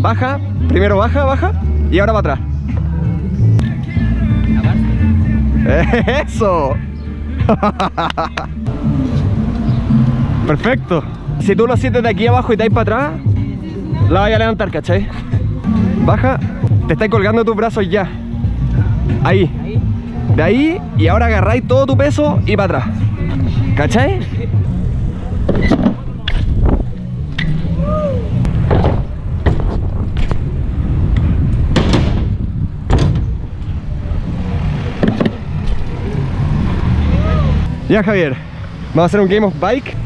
baja, primero baja, baja y ahora para atrás. ¡Eso! Perfecto. Si tú lo sientes de aquí abajo y te para atrás, la vas a levantar, ¿cachai? Baja, te estás colgando tus brazos ya. Ahí. De ahí y ahora agarráis todo tu peso y para atrás. ¿Cachai? Ya Javier, vamos a hacer un game of bike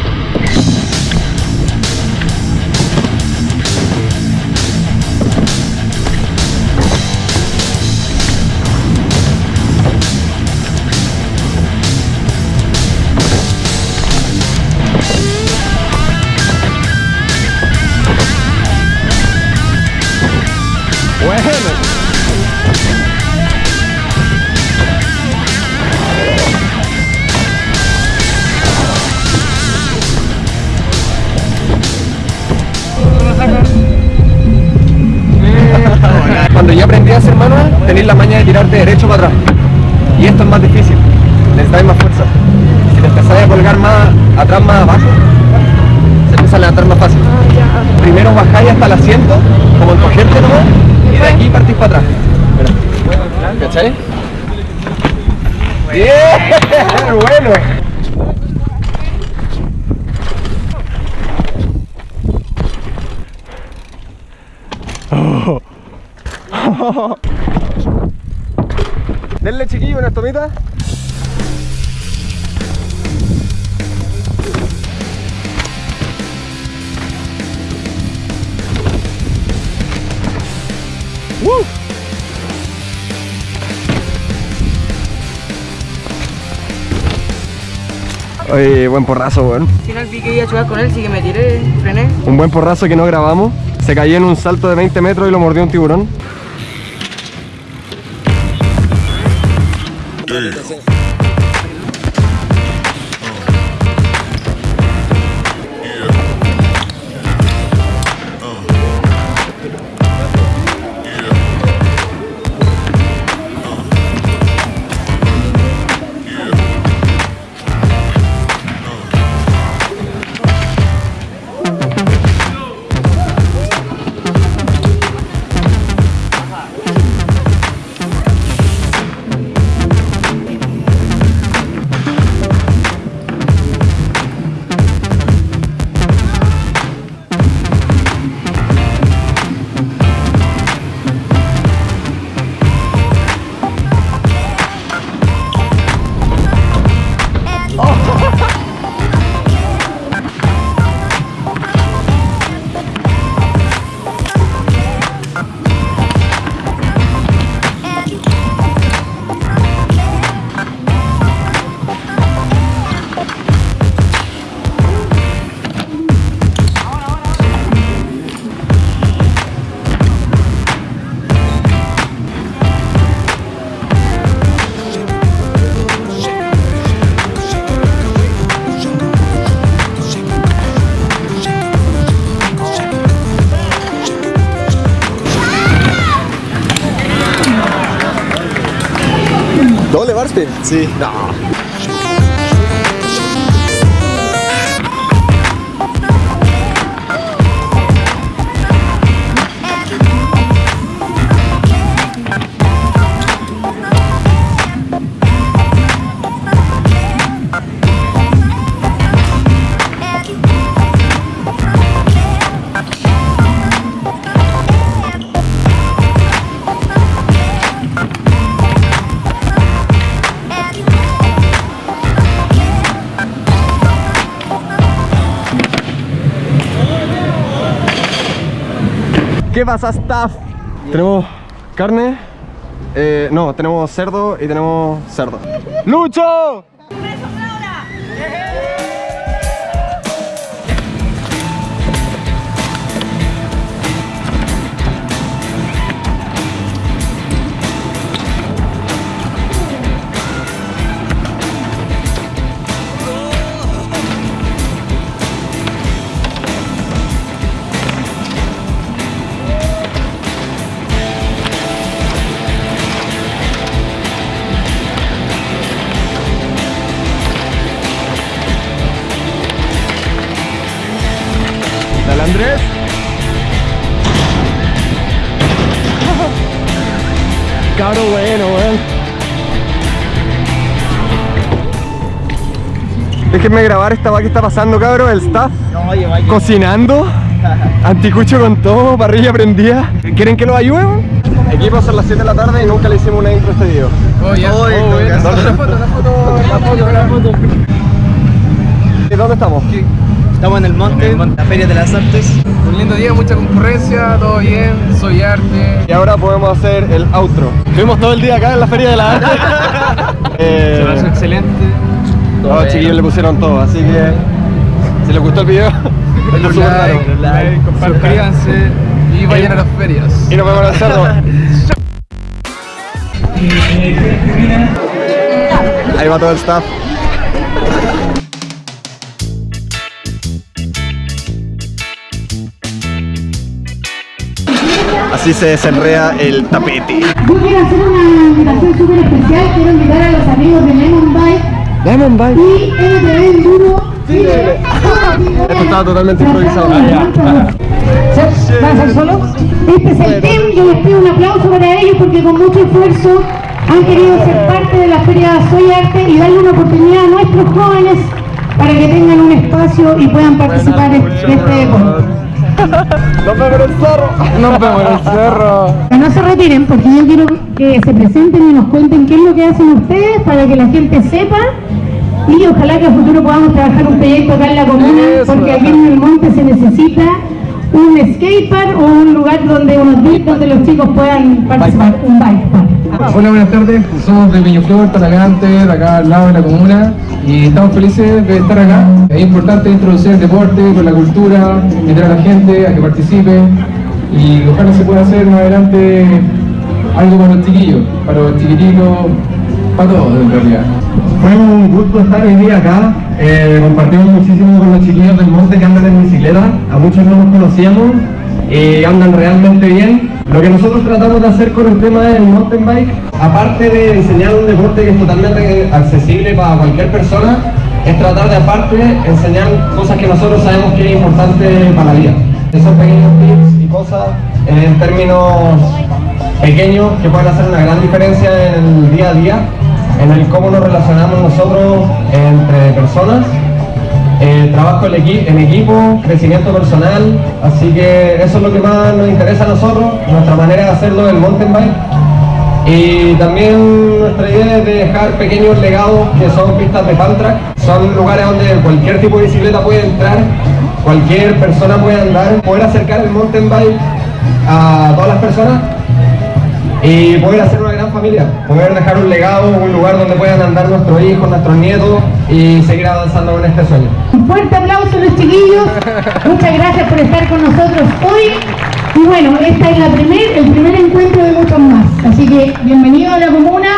Cuando yo aprendí a hacer manual, tenéis la maña de tirarte derecho para atrás. Y esto es más difícil, necesitáis más fuerza. Si te empezáis a colgar más atrás, más abajo, se empieza a levantar más fácil. Primero bajáis hasta el asiento, como encogerte nomás, y de aquí partís para atrás. Mira. ¿Cachai? ¡Bien! ¡Bueno! Denle chiquillo una tomita. ¡Woo! Oye, buen porrazo, weón. Al final vi que iba a jugar con él, así que me tiré, frené. Un buen porrazo que no grabamos. Se cayó en un salto de 20 metros y lo mordió un tiburón. sí. ¿Doble barspin? Sí. No. ¿Qué pasa, staff? Tenemos carne, eh, no, tenemos cerdo y tenemos cerdo. ¡Lucho! Caro bueno, weón. Déjenme grabar esta va que está pasando, cabrón. El staff cocinando. Anticucho con todo, parrilla prendida. ¿Quieren que los ayude? weón? Equipos a las 7 de la tarde y nunca le hicimos una intro a este video. Oye, Oye, ¿Dónde? la foto, la foto, la foto, la foto. ¿Dónde estamos? Estamos en el monte, la Feria de las Artes. Un lindo día, mucha concurrencia, todo bien, soy arte. Y ahora podemos hacer el outro. Estuvimos todo el día acá en la Feria de la Arte. Eh, Se pasó excelente. Los chiquillos le pusieron todo, así que si les gustó el video, denle Like, super like, suscríbanse y vayan a las ferias. Y nos vemos en el cerro. Ahí va todo el staff. Así se desenrea el tapete. Yo quiero hacer una invitación súper especial, quiero invitar a los amigos de Lemon Bike Lemon Bike. y MTV Enduro Chile. Esto estaba totalmente improvisado. ¿Va a ser solo? Este es el team, yo les pido un aplauso para ellos porque con mucho esfuerzo han querido ser parte de la Feria Soy Arte y darle una oportunidad a nuestros jóvenes para que tengan un espacio y puedan participar de de este deporte. Vemos en el cerro. Nos vemos en el cerro. Que no se retiren porque yo quiero que se presenten y nos cuenten qué es lo que hacen ustedes para que la gente sepa y ojalá que a futuro podamos trabajar un proyecto acá en la comuna Eso. porque aquí en el monte se necesita un skatepark o un lugar donde unos donde los chicos puedan participar, un bike park. Hola, buenas tardes. Somos de Peñaflor, Talagante, de acá al lado de la comuna. Y estamos felices de estar acá. Es importante introducir el deporte con la cultura, invitar a la gente a que participe. Y ojalá se pueda hacer más adelante algo para los chiquillos, para los chiquititos, para todos en realidad. Fue un gusto estar hoy día acá. Eh, compartimos muchísimo con los chiquillos del monte que andan en bicicleta. A muchos no los conocíamos y andan realmente bien. Lo que nosotros tratamos de hacer con el tema del mountain bike, aparte de enseñar un deporte que es totalmente accesible para cualquier persona, es tratar de aparte enseñar cosas que nosotros sabemos que es importante para la vida. Esos pequeños tips y cosas en términos pequeños que pueden hacer una gran diferencia en el día a día, en el cómo nos relacionamos nosotros entre personas, eh, trabajo en, equi- en equipo, crecimiento personal, así que eso es lo que más nos interesa a nosotros, nuestra manera de hacerlo del mountain bike. Y también nuestra idea es de dejar pequeños legados que son pistas de fan track. Son lugares donde cualquier tipo de bicicleta puede entrar, cualquier persona puede andar, poder acercar el mountain bike a todas las personas y poder hacer una gran familia, poder dejar un legado, un lugar donde puedan andar nuestros hijos, nuestros nietos y seguir avanzando con este sueño. Un fuerte aplauso a los chiquillos, muchas gracias por estar con nosotros hoy. Y bueno, esta es la primer, el primer encuentro de muchos más. Así que bienvenido a la comuna.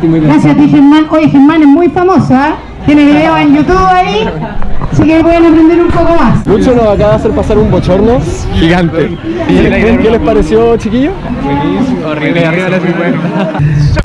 Gracias a ti Germán. Oye, Germán es muy famoso, ¿ah? Tiene video en YouTube ahí, así que pueden aprender un poco más. Lucho nos acaba de hacer pasar un bochorno gigante. ¿Qué les pareció, chiquillos? Horrible, arriba de la 50.